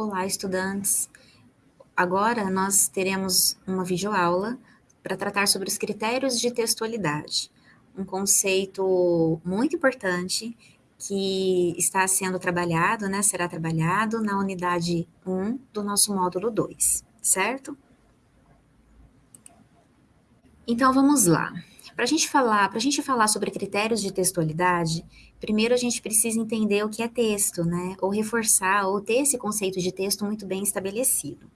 Olá, estudantes! Agora nós teremos uma videoaula para tratar sobre os critérios de textualidade, um conceito muito importante que está sendo trabalhado, né, será trabalhado na unidade 1 do nosso módulo 2, certo? Então vamos lá. Para a gente falar, para a gente falar sobre critérios de textualidade, primeiro a gente precisa entender o que é texto, né? Ou reforçar, ou ter esse conceito de texto muito bem estabelecido.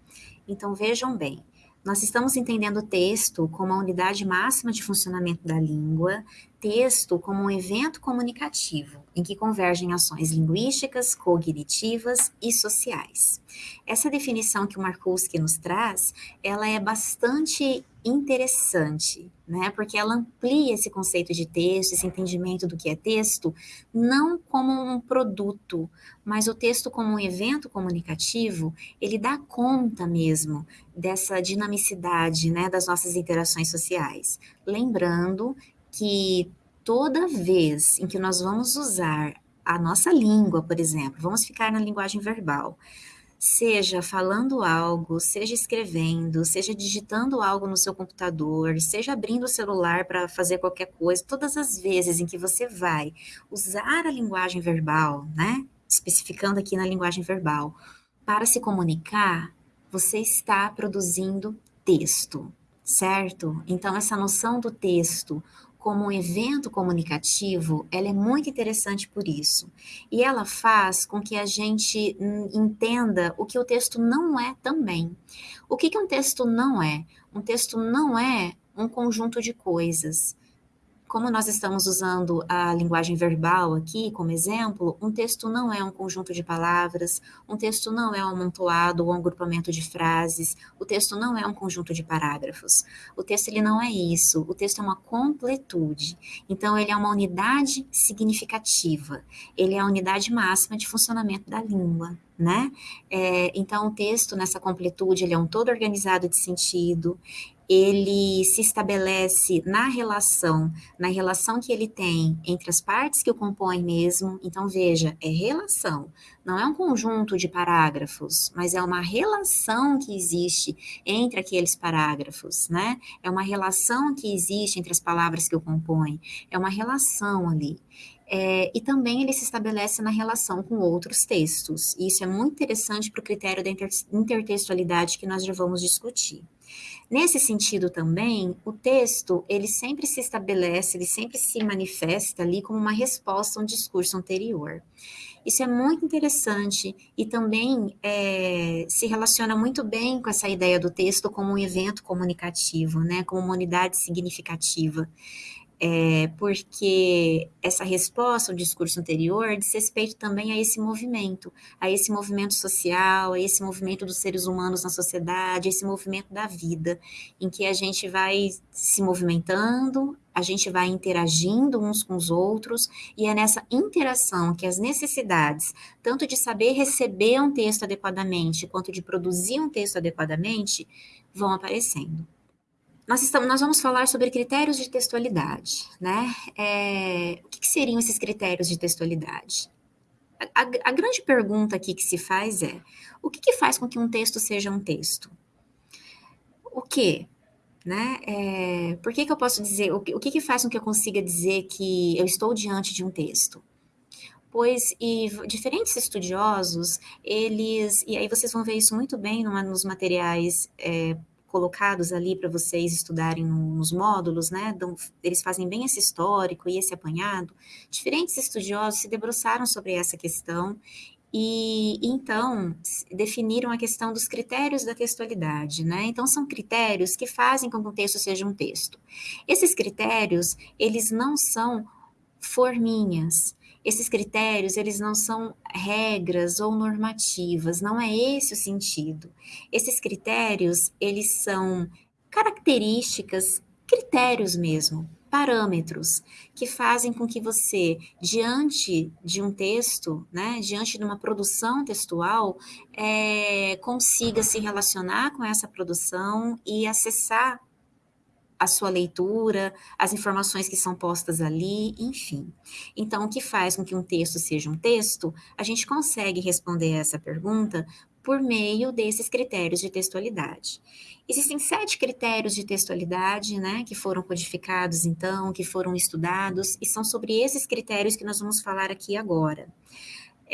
Então vejam bem, nós estamos entendendo o texto como a unidade máxima de funcionamento da língua, texto como um evento comunicativo, em que convergem ações linguísticas, cognitivas e sociais. Essa definição que o Markowski nos traz, ela é bastante interessante, né? Porque ela amplia esse conceito de texto, esse entendimento do que é texto, não como um produto, mas o texto como um evento comunicativo, ele dá conta mesmo dessa dinamicidade, né, das nossas interações sociais. Lembrando que toda vez em que nós vamos usar a nossa língua, por exemplo, vamos ficar na linguagem verbal, seja falando algo, seja escrevendo, seja digitando algo no seu computador, seja abrindo o celular para fazer qualquer coisa, todas as vezes em que você vai usar a linguagem verbal, né? Especificando aqui na linguagem verbal, para se comunicar, você está produzindo texto, certo? Então, essa noção do texto como um evento comunicativo, ela é muito interessante por isso. E ela faz com que a gente entenda o que o texto não é também. O que, que um texto não é? Um texto não é um conjunto de coisas como nós estamos usando a linguagem verbal aqui como exemplo, um texto não é um conjunto de palavras, um texto não é um amontoado ou um agrupamento de frases, o texto não é um conjunto de parágrafos. O texto ele não é isso, o texto é uma completude. Então ele é uma unidade significativa, ele é a unidade máxima de funcionamento da língua né? É, então, o texto, nessa completude, ele é um todo organizado de sentido, ele se estabelece na relação, na relação que ele tem entre as partes que o compõem mesmo. Então, veja, é relação, não é um conjunto de parágrafos, mas é uma relação que existe entre aqueles parágrafos, né? É uma relação que existe entre as palavras que o compõem, é uma relação ali. É, e também ele se estabelece na relação com outros textos. E isso é muito interessante para o critério da inter intertextualidade que nós já vamos discutir. Nesse sentido também, o texto, ele sempre se estabelece, ele sempre se manifesta ali como uma resposta a um discurso anterior. Isso é muito interessante e também é, se relaciona muito bem com essa ideia do texto como um evento comunicativo, né, como uma unidade significativa é, porque essa resposta ao discurso anterior diz respeito também a esse movimento, a esse movimento social, a esse movimento dos seres humanos na sociedade, esse movimento da vida, em que a gente vai se movimentando, a gente vai interagindo uns com os outros, e é nessa interação que as necessidades, tanto de saber receber um texto adequadamente, quanto de produzir um texto adequadamente, vão aparecendo nós, estamos, nós vamos falar sobre critérios de textualidade, né? É, o que, que, seriam esses critérios de textualidade? A, a, a, grande pergunta aqui que se faz é, o que, que faz com que um texto seja um texto? O que? Né? É, por que, que eu posso dizer, o, que, o que, que faz com que eu consiga dizer que eu estou diante de um texto? pois e diferentes estudiosos, eles, e aí vocês vão ver isso muito bem numa, nos materiais é, colocados ali para vocês estudarem nos módulos, né? eles fazem bem esse histórico e esse apanhado. Diferentes estudiosos se debruçaram sobre essa questão e então definiram a questão dos critérios da textualidade, né? Então são critérios que fazem com que um texto seja um texto. Esses critérios, eles não são forminhas, esses critérios, eles não são regras ou normativas, não é esse o sentido. Esses critérios, eles são características, critérios mesmo, parâmetros que fazem com que você, diante de um texto, né, diante de uma produção textual, é, consiga se relacionar com essa produção e acessar a sua leitura, as informações que são postas ali, enfim. Então, o que faz com que um texto seja um texto? A gente consegue responder essa pergunta por meio desses critérios de textualidade. Existem sete critérios de textualidade, né, que foram codificados então, que foram estudados, e são sobre esses critérios que nós vamos falar aqui agora.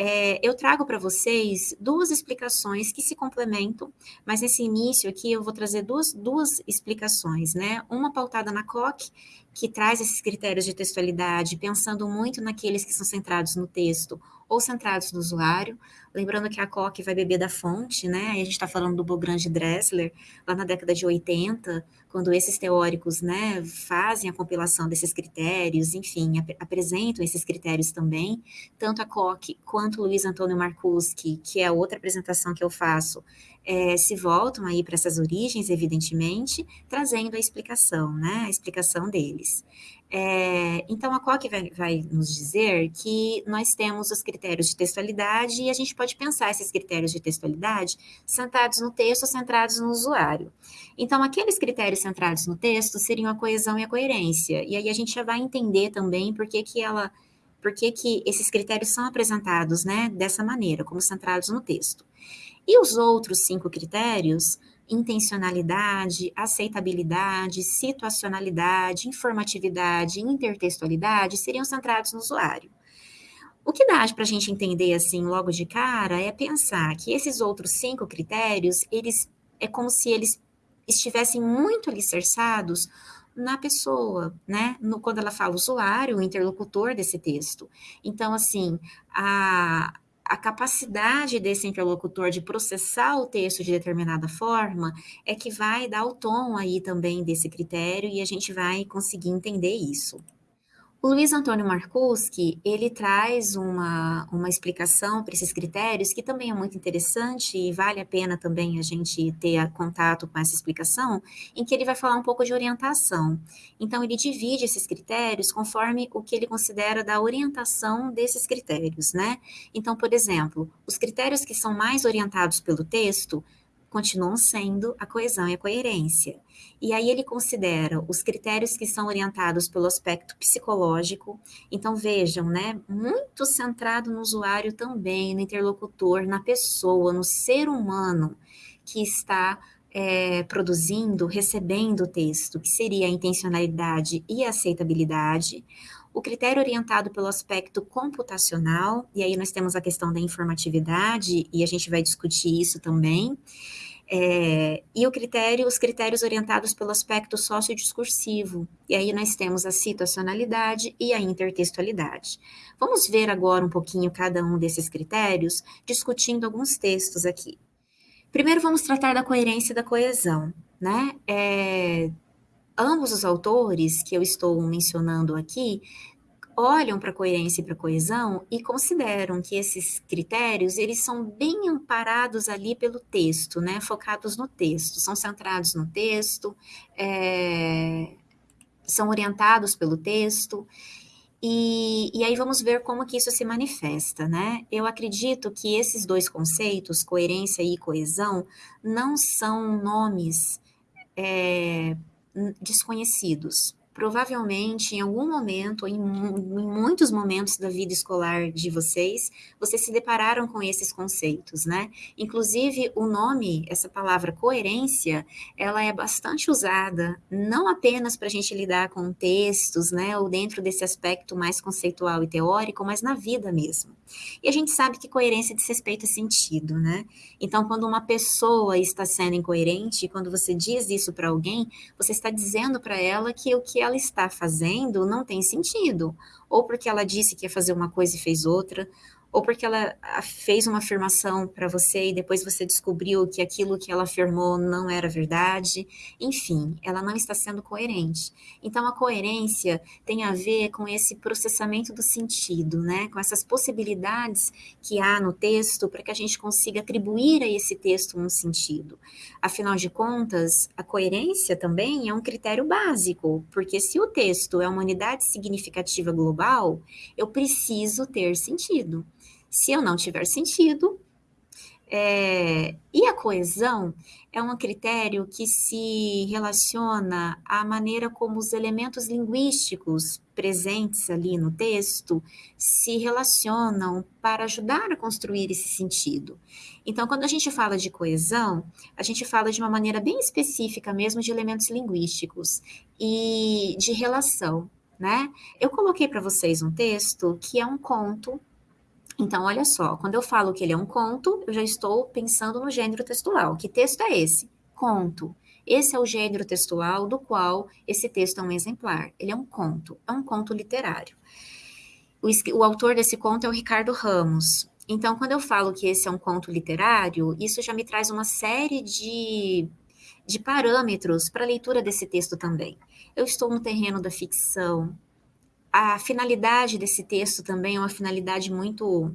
É, eu trago para vocês duas explicações que se complementam, mas nesse início aqui eu vou trazer duas, duas explicações, né? Uma pautada na COC, que traz esses critérios de textualidade, pensando muito naqueles que são centrados no texto ou centrados no usuário. Lembrando que a COC vai beber da fonte, né? a gente está falando do Bogrand Dressler, lá na década de 80, quando esses teóricos né, fazem a compilação desses critérios, enfim, ap apresentam esses critérios também. Tanto a COC quanto o Luiz Antônio Marcuski, que é outra apresentação que eu faço, é, se voltam aí para essas origens, evidentemente, trazendo a explicação, né? A explicação deles. É, então, a COC vai, vai, nos dizer que nós temos os critérios de textualidade e a gente pode pensar esses critérios de textualidade centrados no texto ou centrados no usuário. Então, aqueles critérios centrados no texto seriam a coesão e a coerência. E aí a gente já vai entender também por que, que ela. Por que, que esses critérios são apresentados né, dessa maneira, como centrados no texto. E os outros cinco critérios intencionalidade, aceitabilidade, situacionalidade, informatividade, intertextualidade seriam centrados no usuário. O que dá para a gente entender assim logo de cara é pensar que esses outros cinco critérios, eles é como se eles estivessem muito alicerçados na pessoa, né? No, quando ela fala usuário, o interlocutor desse texto. Então, assim, a, a capacidade desse interlocutor de processar o texto de determinada forma é que vai dar o tom aí também desse critério e a gente vai conseguir entender isso. O Luiz Antônio Markowski, ele traz uma, uma explicação para esses critérios que também é muito interessante e vale a pena também a gente ter contato com essa explicação, em que ele vai falar um pouco de orientação. Então, ele divide esses critérios conforme o que ele considera da orientação desses critérios, né? Então, por exemplo, os critérios que são mais orientados pelo texto continuam sendo a coesão e a coerência. E aí ele considera os critérios que são orientados pelo aspecto psicológico. Então vejam, né, muito centrado no usuário também, no interlocutor, na pessoa, no ser humano que está é, produzindo, recebendo o texto, que seria a intencionalidade e a aceitabilidade. O critério orientado pelo aspecto computacional, e aí nós temos a questão da informatividade, e a gente vai discutir isso também. É, e o critério, os critérios orientados pelo aspecto sociodiscursivo. E aí nós temos a situacionalidade e a intertextualidade. Vamos ver agora um pouquinho cada um desses critérios, discutindo alguns textos aqui. Primeiro vamos tratar da coerência e da coesão, né? É, ambos os autores que eu estou mencionando aqui olham para a coerência e para a coesão e consideram que esses critérios eles são bem amparados ali pelo texto, né? Focados no texto, são centrados no texto, é, são orientados pelo texto. E, e aí vamos ver como que isso se manifesta, né? Eu acredito que esses dois conceitos, coerência e coesão, não são nomes é, desconhecidos provavelmente em algum momento, em, em muitos momentos da vida escolar de vocês, vocês se depararam com esses conceitos, né? Inclusive, o nome, essa palavra coerência, ela é bastante usada, não apenas para a gente lidar com textos, né, ou dentro desse aspecto mais conceitual e teórico, mas na vida mesmo. E a gente sabe que coerência diz respeito a sentido, né? Então, quando uma pessoa está sendo incoerente, quando você diz isso para alguém, você está dizendo para ela que o que ela está fazendo não tem sentido, ou porque ela disse que ia fazer uma coisa e fez outra, ou porque ela fez uma afirmação para você e depois você descobriu que aquilo que ela afirmou não era verdade. Enfim, ela não está sendo coerente. Então, a coerência tem a ver com esse processamento do sentido, né? Com essas possibilidades que há no texto para que a gente consiga atribuir a esse texto um sentido. Afinal de contas, a coerência também é um critério básico, porque se o texto é uma unidade significativa global, eu preciso ter sentido. Se eu não tiver sentido, É, e a coesão é um critério que se relaciona à maneira como os elementos linguísticos presentes ali no texto se relacionam para ajudar a construir esse sentido. Então, quando a gente fala de coesão, a gente fala de uma maneira bem específica mesmo de elementos linguísticos e de relação, né? Eu coloquei para vocês um texto que é um conto então, olha só, quando eu falo que ele é um conto, eu já estou pensando no gênero textual. Que texto é esse? Conto. Esse é o gênero textual do qual esse texto é um exemplar. Ele é um conto, é um conto literário. O, o autor desse conto é o Ricardo Ramos. Então, quando eu falo que esse é um conto literário, isso já me traz uma série de, de parâmetros para a leitura desse texto também. Eu estou no terreno da ficção, a finalidade desse texto também é uma finalidade muito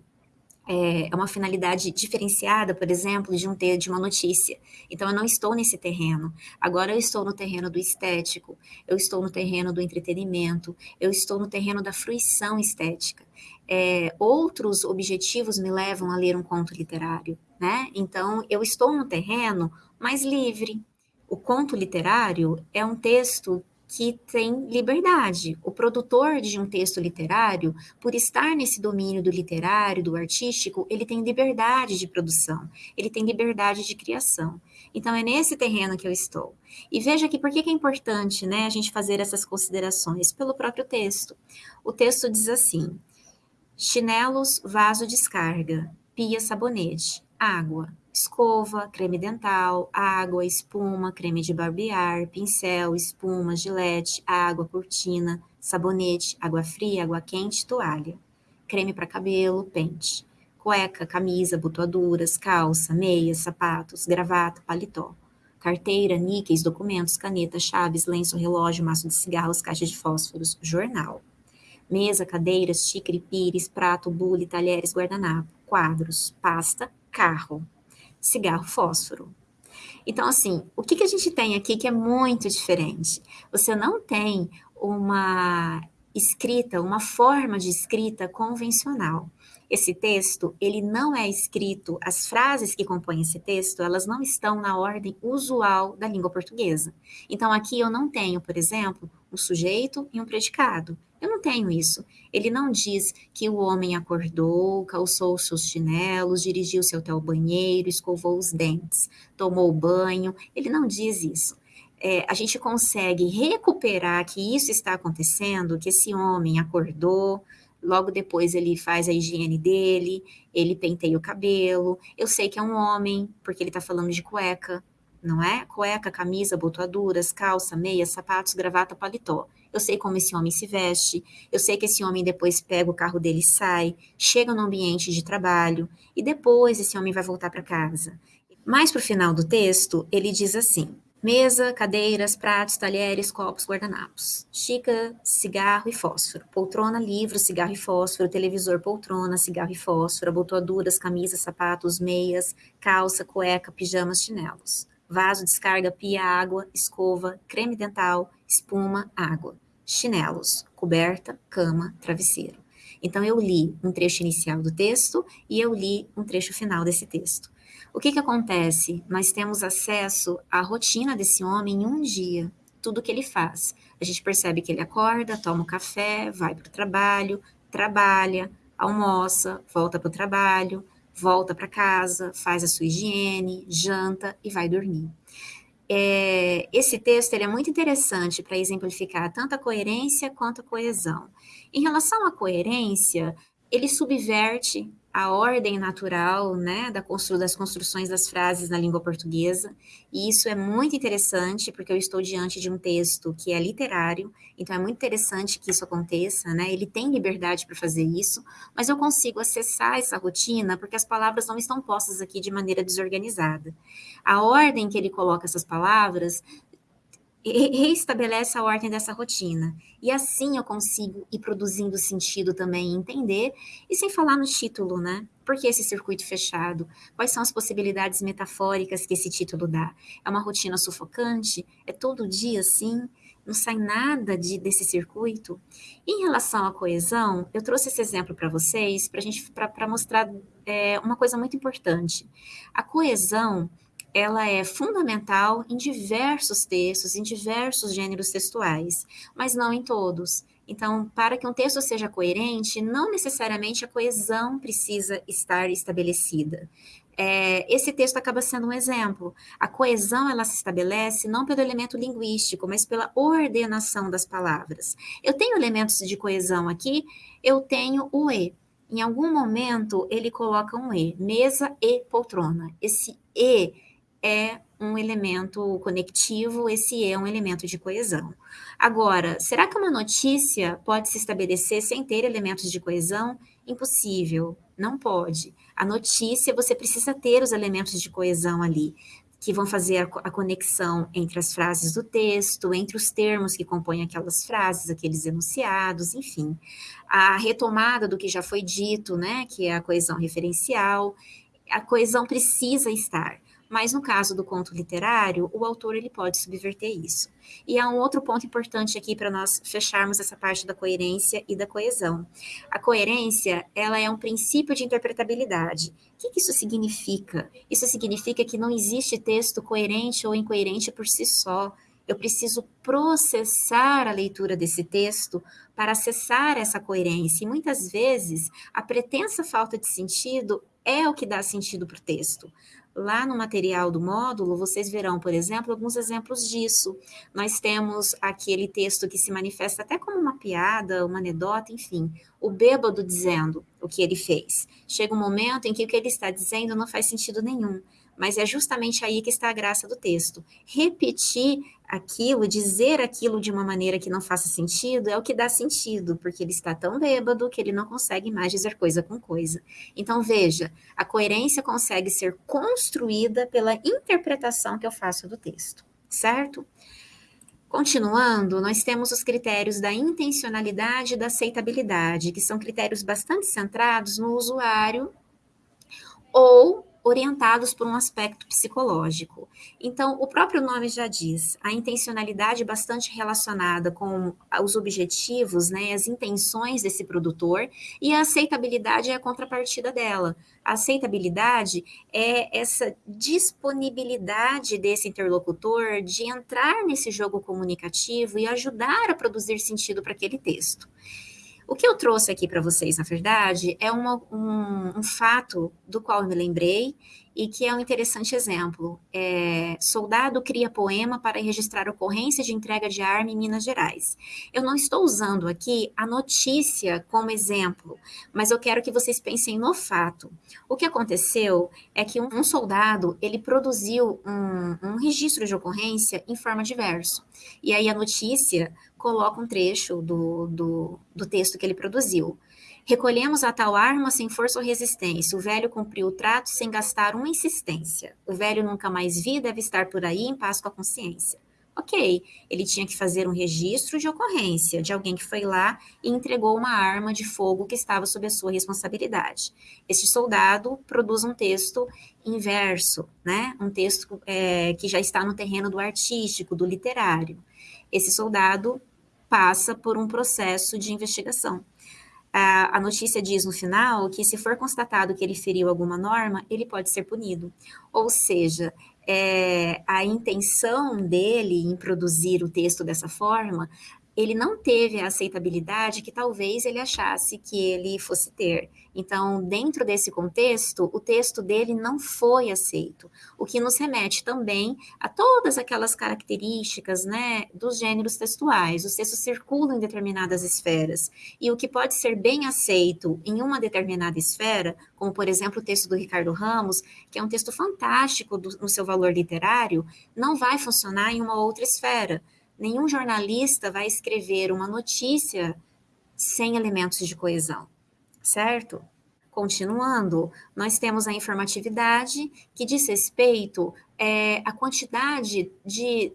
é, é uma finalidade diferenciada, por exemplo, de um ter de uma notícia. Então eu não estou nesse terreno. Agora eu estou no terreno do estético, eu estou no terreno do entretenimento, eu estou no terreno da fruição estética. É, outros objetivos me levam a ler um conto literário, né? Então eu estou no terreno mais livre. O conto literário é um texto que tem liberdade. O produtor de um texto literário, por estar nesse domínio do literário, do artístico, ele tem liberdade de produção, ele tem liberdade de criação. Então, é nesse terreno que eu estou. E veja aqui por que é importante né, a gente fazer essas considerações pelo próprio texto. O texto diz assim: chinelos, vaso descarga, pia, sabonete, água, escova, creme dental, água, espuma, creme de barbear, pincel, espuma, gilete, água, cortina, sabonete, água fria, água quente, toalha, creme para cabelo, pente, cueca, camisa, botoaduras, calça, meias, sapatos, gravata, paletó, carteira, níqueis, documentos, caneta, chaves, lenço, relógio, maço de cigarros, caixa de fósforos, jornal, mesa, cadeiras, xícara, pires, prato, bule, talheres, guardanapo, quadros, pasta, carro, cigarro fósforo. Então, assim, o que, que a gente tem aqui que é muito diferente? Você não tem uma escrita, uma forma de escrita convencional. Esse texto, ele não é escrito, as frases que compõem esse texto, elas não estão na ordem usual da língua portuguesa. Então, aqui eu não tenho, por exemplo, um sujeito e um predicado. Eu não tenho isso. Ele não diz que o homem acordou, calçou os seus chinelos, dirigiu-se até o banheiro, escovou os dentes, tomou banho. Ele não diz isso. É, a gente consegue recuperar que isso está acontecendo, que esse homem acordou, logo depois ele faz a higiene dele, ele penteia o cabelo. Eu sei que é um homem, porque ele está falando de cueca, não é? Cueca, camisa, botoaduras, calça, meia, sapatos, gravata, paletó. Eu sei como esse homem se veste, eu sei que esse homem depois pega o carro dele e sai, chega no ambiente de trabalho e depois esse homem vai voltar para casa. Mais para o final do texto, ele diz assim: mesa, cadeiras, pratos, talheres, copos, guardanapos, xícara, cigarro e fósforo, poltrona, livro, cigarro e fósforo, televisor, poltrona, cigarro e fósforo, abotoaduras, camisas, sapatos, meias, calça, cueca, pijamas, chinelos vaso, descarga, pia, água, escova, creme dental, espuma, água, chinelos, coberta, cama, travesseiro. Então, eu li um trecho inicial do texto e eu li um trecho final desse texto. O que, que acontece? Nós temos acesso à rotina desse homem em um dia, tudo que ele faz. A gente percebe que ele acorda, toma um café, vai para o trabalho, trabalha, almoça, volta para o trabalho, volta para casa, faz a sua higiene, janta e vai dormir. É, esse texto ele é muito interessante para exemplificar tanto a coerência quanto a coesão. Em relação à coerência, ele subverte a ordem natural né, da constru das construções das frases na língua portuguesa, e isso é muito interessante, porque eu estou diante de um texto que é literário, então é muito interessante que isso aconteça, né? Ele tem liberdade para fazer isso, mas eu consigo acessar essa rotina porque as palavras não estão postas aqui de maneira desorganizada. A ordem que ele coloca essas palavras reestabelece a ordem dessa rotina. E assim eu consigo ir produzindo sentido também, entender, e sem falar no título, né? Por que esse circuito fechado? Quais são as possibilidades metafóricas que esse título dá? É uma rotina sufocante? É todo dia assim? Não sai nada de, desse circuito? Em relação à coesão, eu trouxe esse exemplo para vocês, para gente para mostrar é, uma coisa muito importante. A coesão, ela é fundamental em diversos textos, em diversos gêneros textuais, mas não em todos. Então, para que um texto seja coerente, não necessariamente a coesão precisa estar estabelecida. É, esse texto acaba sendo um exemplo. A coesão ela se estabelece não pelo elemento linguístico, mas pela ordenação das palavras. Eu tenho elementos de coesão aqui, eu tenho o e. Em algum momento ele coloca um e, mesa e poltrona. Esse e é um elemento conectivo, esse é um elemento de coesão. Agora, será que uma notícia pode se estabelecer sem ter elementos de coesão? Impossível, não pode. A notícia, você precisa ter os elementos de coesão ali, que vão fazer a, a conexão entre as frases do texto, entre os termos que compõem aquelas frases, aqueles enunciados, enfim. A retomada do que já foi dito, né, que é a coesão referencial, a coesão precisa estar. Mas no caso do conto literário, o autor ele pode subverter isso. E há um outro ponto importante aqui para nós fecharmos essa parte da coerência e da coesão. A coerência, ela é um princípio de interpretabilidade. O que, isso significa? Isso significa que não existe texto coerente ou incoerente por si só. Eu preciso processar a leitura desse texto para acessar essa coerência. E muitas vezes a pretensa falta de sentido é o que dá sentido para o texto. Lá no material do módulo, vocês verão, por exemplo, alguns exemplos disso. Nós temos aquele texto que se manifesta até como uma piada, uma anedota, enfim, o bêbado dizendo o que ele fez. Chega um momento em que o que ele está dizendo não faz sentido nenhum. Mas é justamente aí que está a graça do texto. Repetir aquilo, dizer aquilo de uma maneira que não faça sentido, é o que dá sentido, porque ele está tão bêbado que ele não consegue mais dizer coisa com coisa. Então, veja, a coerência consegue ser construída pela interpretação que eu faço do texto, certo? Continuando, nós temos os critérios da intencionalidade e da aceitabilidade, que são critérios bastante centrados no usuário ou orientados por um aspecto psicológico. Então, o próprio nome já diz, a intencionalidade bastante relacionada com os objetivos, né, as intenções desse produtor, e a aceitabilidade é a contrapartida dela. A aceitabilidade é essa disponibilidade desse interlocutor de entrar nesse jogo comunicativo e ajudar a produzir sentido para aquele texto. O que eu trouxe aqui para vocês, na verdade, é uma, um, um, fato do qual eu me lembrei e que é um interessante exemplo. É, soldado cria poema para registrar ocorrência de entrega de arma em Minas Gerais. Eu não estou usando aqui a notícia como exemplo, mas eu quero que vocês pensem no fato. O que aconteceu é que um, um soldado ele produziu um, um registro de ocorrência em forma de verso. E aí a notícia coloca um trecho do, do, do texto que ele produziu. Recolhemos a tal arma sem força ou resistência. O velho cumpriu o trato sem gastar uma insistência. O velho nunca mais vi, deve estar por aí em paz com a consciência. Ok, ele tinha que fazer um registro de ocorrência de alguém que foi lá e entregou uma arma de fogo que estava sob a sua responsabilidade. Este soldado produz um texto inverso, né? Um texto é, que já está no terreno do artístico, do literário. Esse soldado passa por um processo de investigação. A, notícia diz no final que, se for constatado que ele feriu alguma norma, ele pode ser punido. Ou seja, é, a intenção dele em produzir o texto dessa forma ele não teve a aceitabilidade que talvez ele achasse que ele fosse ter. Então, dentro desse contexto, o texto dele não foi aceito, o que nos remete também a todas aquelas características né, dos gêneros textuais. Os textos circulam em determinadas esferas, e o que pode ser bem aceito em uma determinada esfera, como por exemplo o texto do Ricardo Ramos, que é um texto fantástico do, no seu valor literário, não vai funcionar em uma outra esfera nenhum jornalista vai escrever uma notícia sem elementos de coesão, certo? Continuando, nós temos a informatividade, que diz respeito é, à quantidade de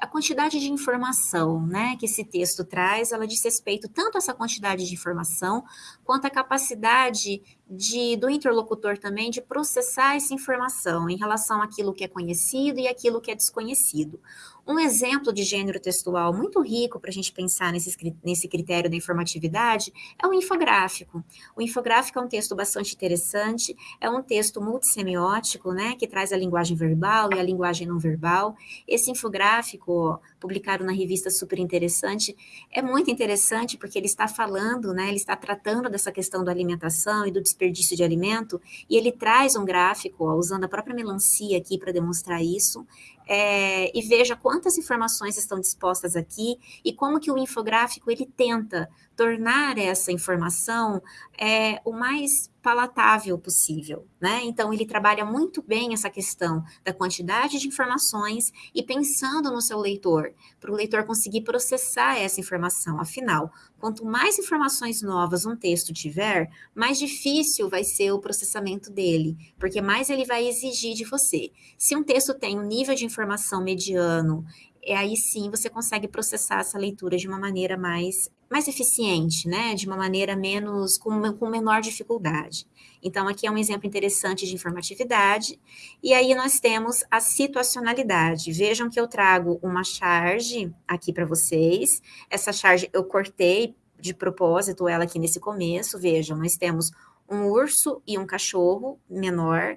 a quantidade de informação né, que esse texto traz, ela diz respeito tanto a essa quantidade de informação, quanto a capacidade de, do interlocutor também de processar essa informação em relação àquilo que é conhecido e aquilo que é desconhecido. Um exemplo de gênero textual muito rico para a gente pensar nesse, nesse critério da informatividade é o infográfico. O infográfico é um texto bastante interessante, é um texto multissemiótico, né, que traz a linguagem verbal e a linguagem não verbal. Esse infográfico, publicado na revista Super Interessante, é muito interessante porque ele está falando, né, ele está tratando dessa questão da alimentação e do desperdício de alimento, e ele traz um gráfico, ó, usando a própria melancia aqui para demonstrar isso, é, e veja quantas informações estão dispostas aqui e como que o infográfico ele tenta tornar essa informação é, o mais palatável possível, né? Então ele trabalha muito bem essa questão da quantidade de informações e pensando no seu leitor, para o leitor conseguir processar essa informação. Afinal, quanto mais informações novas um texto tiver, mais difícil vai ser o processamento dele, porque mais ele vai exigir de você. Se um texto tem um nível de informação mediano é aí sim você consegue processar essa leitura de uma maneira mais, mais eficiente, né? De uma maneira menos, com, com menor dificuldade. Então, aqui é um exemplo interessante de informatividade. E aí nós temos a situacionalidade. Vejam que eu trago uma charge aqui para vocês. Essa charge eu cortei de propósito ela aqui nesse começo. Vejam, nós temos um urso e um cachorro menor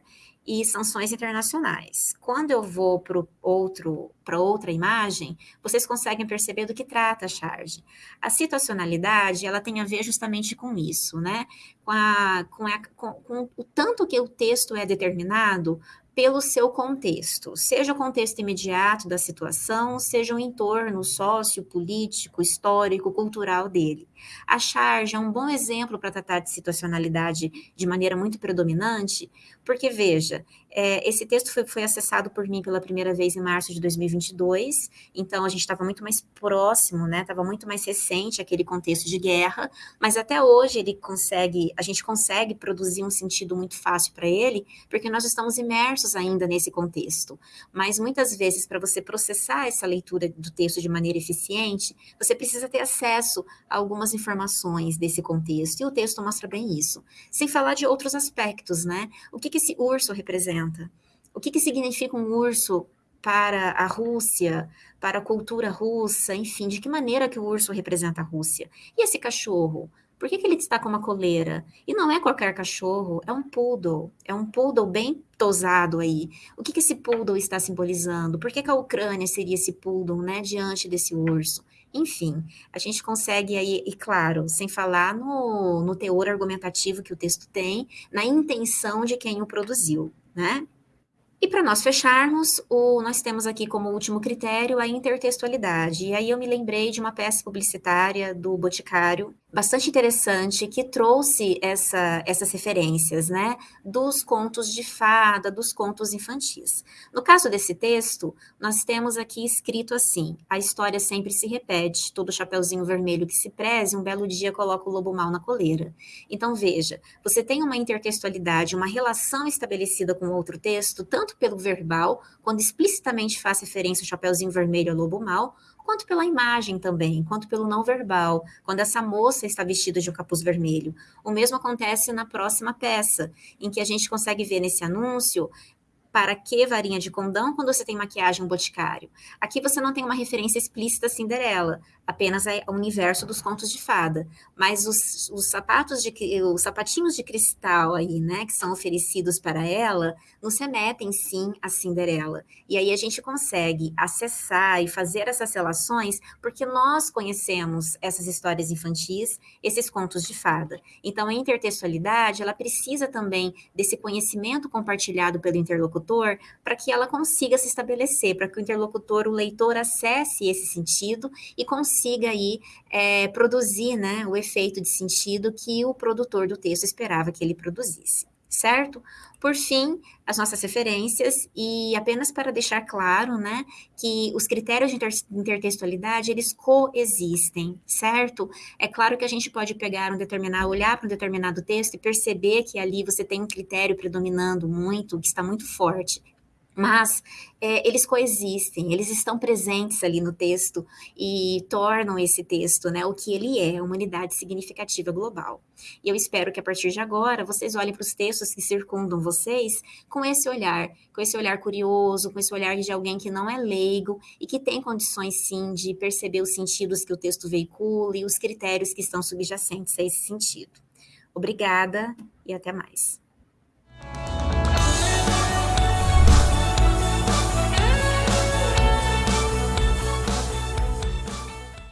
e sanções internacionais. Quando eu vou para outro para outra imagem, vocês conseguem perceber do que trata a charge. A situacionalidade, ela tem a ver justamente com isso, né? Com, a, com, a, com, com o tanto que o texto é determinado pelo seu contexto, seja o contexto imediato da situação, seja o entorno sociopolítico, histórico, cultural dele. A charge é um bom exemplo para tratar de situacionalidade de maneira muito predominante, porque, veja, é, esse texto foi, foi, acessado por mim pela primeira vez em março de 2022, então a gente estava muito mais próximo, né? Estava muito mais recente aquele contexto de guerra, mas até hoje ele consegue, a gente consegue produzir um sentido muito fácil para ele, porque nós estamos imersos ainda nesse contexto. Mas muitas vezes, para você processar essa leitura do texto de maneira eficiente, você precisa ter acesso a algumas informações desse contexto, e o texto mostra bem isso. Sem falar de outros aspectos, né? O que, que esse urso representa? O que, que significa um urso para a Rússia, para a cultura russa, enfim, de que maneira que o urso representa a Rússia? E esse cachorro? Por que, que ele está com uma coleira? E não é qualquer cachorro, é um poodle. É um poodle bem tosado aí. O que, que esse poodle está simbolizando? Por que, que a Ucrânia seria esse poodle, né, diante desse urso? Enfim, a gente consegue aí, e claro, sem falar no, no teor argumentativo que o texto tem, na intenção de quem o produziu, né? E para nós fecharmos, o, nós temos aqui como último critério a intertextualidade. E aí eu me lembrei de uma peça publicitária do Boticário, bastante interessante que trouxe essa, essas referências, né, dos contos de fada, dos contos infantis. No caso desse texto, nós temos aqui escrito assim: a história sempre se repete, todo chapeuzinho vermelho que se preze, um belo dia coloca o lobo mal na coleira. Então veja, você tem uma intertextualidade, uma relação estabelecida com outro texto, tanto pelo verbal, quando explicitamente faz referência ao chapeuzinho vermelho ao lobo mal, quanto pela imagem também, quanto pelo não verbal, quando essa moça está vestida de um capuz vermelho. O mesmo acontece na próxima peça, em que a gente consegue ver nesse anúncio para que varinha de condão quando você tem maquiagem boticário? Aqui você não tem uma referência explícita a Cinderela, apenas o universo dos contos de fada. Mas os, os sapatos de os sapatinhos de cristal aí, né, que são oferecidos para ela, nos remetem sim a Cinderela. E aí a gente consegue acessar e fazer essas relações porque nós conhecemos essas histórias infantis, esses contos de fada. Então a intertextualidade, ela precisa também desse conhecimento compartilhado pelo interlocutor para que ela consiga se estabelecer, para que o interlocutor, o leitor acesse esse sentido e consiga consiga aí é, produzir né, o efeito de sentido que o produtor do texto esperava que ele produzisse, certo? Por fim, as nossas referências, e apenas para deixar claro, né, que os critérios de inter intertextualidade, eles coexistem, certo? É claro que a gente pode pegar um determinado, olhar para um determinado texto e perceber que ali você tem um critério predominando muito, que está muito forte, mas é, eles coexistem, eles estão presentes ali no texto e tornam esse texto, né, o que ele é, uma unidade significativa global. E eu espero que a partir de agora vocês olhem para os textos que circundam vocês com esse olhar, com esse olhar curioso, com esse olhar de alguém que não é leigo e que tem condições sim de perceber os sentidos que o texto veicula e os critérios que estão subjacentes a esse sentido. Obrigada e até mais.